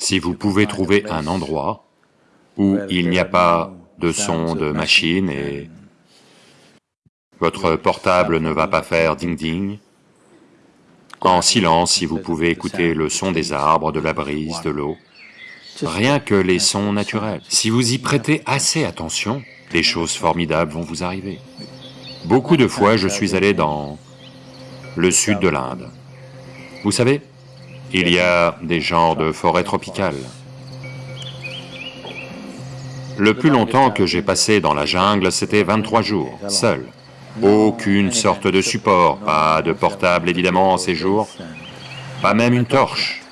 Si vous pouvez trouver un endroit où il n'y a pas de son de machine et votre portable ne va pas faire ding-ding, en silence si vous pouvez écouter le son des arbres, de la brise, de l'eau, rien que les sons naturels. Si vous y prêtez assez attention, des choses formidables vont vous arriver. Beaucoup de fois, je suis allé dans le sud de l'Inde. Vous savez, il y a des genres de forêts tropicales. Le plus longtemps que j'ai passé dans la jungle, c'était 23 jours, seul. Aucune sorte de support, pas de portable évidemment en ces jours, pas même une torche.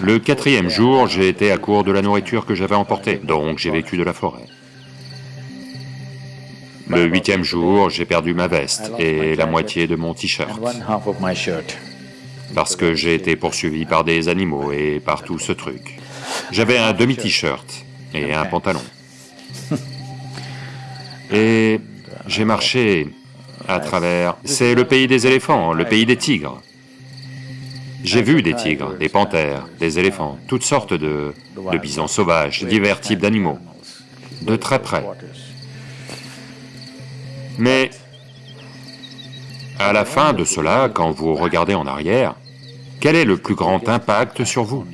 Le quatrième jour, j'ai été à court de la nourriture que j'avais emportée, donc j'ai vécu de la forêt. Le huitième jour, j'ai perdu ma veste et la moitié de mon t-shirt parce que j'ai été poursuivi par des animaux et par tout ce truc. J'avais un demi-t-shirt et un pantalon. Et j'ai marché à travers... C'est le pays des éléphants, le pays des tigres. J'ai vu des tigres, des panthères, des éléphants, toutes sortes de, de bisons sauvages, divers types d'animaux, de très près. Mais à la fin de cela, quand vous regardez en arrière, quel est le plus grand impact sur vous?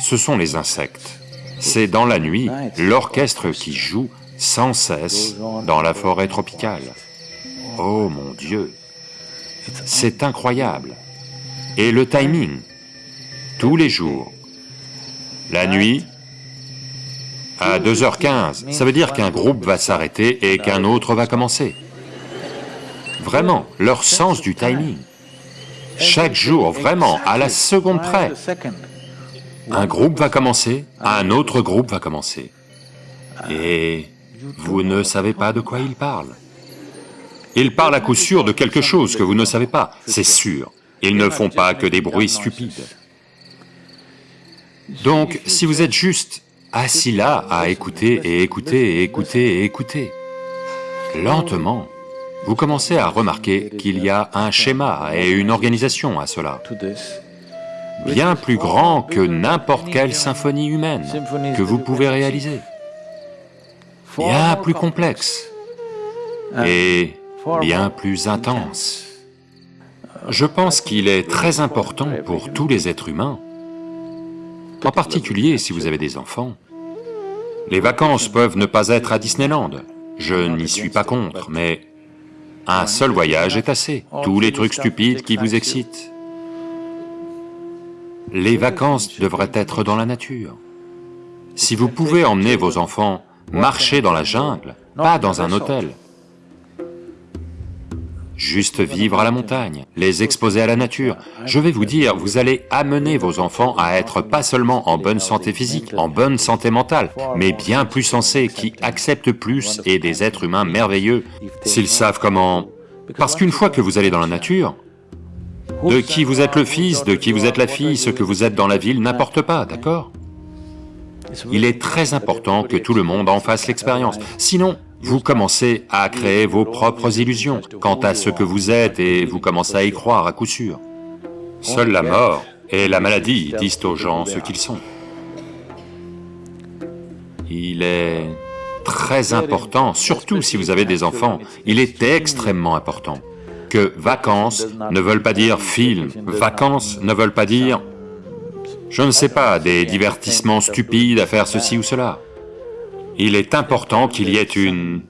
Ce sont les insectes. C'est dans la nuit l'orchestre qui joue sans cesse dans la forêt tropicale. Oh mon Dieu C'est incroyable Et le timing, tous les jours, la nuit, à 2h15, ça veut dire qu'un groupe va s'arrêter et qu'un autre va commencer. Vraiment, leur sens du timing. Chaque jour, vraiment, à la seconde près. Un groupe va commencer, un autre groupe va commencer. Et vous ne savez pas de quoi il parle. Il parle à coup sûr de quelque chose que vous ne savez pas, c'est sûr. Ils ne font pas que des bruits stupides. Donc, si vous êtes juste assis là à écouter et écouter et écouter et écouter, lentement, vous commencez à remarquer qu'il y a un schéma et une organisation à cela, bien plus grand que n'importe quelle symphonie humaine que vous pouvez réaliser, bien plus complexe et bien plus intense. Je pense qu'il est très important pour tous les êtres humains, en particulier si vous avez des enfants. Les vacances peuvent ne pas être à Disneyland, je n'y suis pas contre, mais un seul voyage est assez, tous les trucs stupides qui vous excitent. Les vacances devraient être dans la nature. Si vous pouvez emmener vos enfants marcher dans la jungle, pas dans un hôtel, juste vivre à la montagne, les exposer à la nature. Je vais vous dire, vous allez amener vos enfants à être pas seulement en bonne santé physique, en bonne santé mentale, mais bien plus sensés, qui acceptent plus et des êtres humains merveilleux, s'ils savent comment... Parce qu'une fois que vous allez dans la nature, de qui vous êtes le fils, de qui vous êtes la fille, ce que vous êtes dans la ville n'importe pas, d'accord? Il est très important que tout le monde en fasse l'expérience, sinon vous commencez à créer vos propres illusions quant à ce que vous êtes et vous commencez à y croire à coup sûr. Seule la mort et la maladie disent aux gens ce qu'ils sont. Il est très important, surtout si vous avez des enfants, il est extrêmement important que vacances ne veulent pas dire film, vacances ne veulent pas dire, je ne sais pas, des divertissements stupides à faire ceci ou cela il est important qu'il y ait une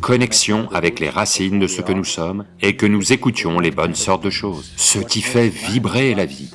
connexion avec les racines de ce que nous sommes et que nous écoutions les bonnes sortes de choses, ce qui fait vibrer la vie.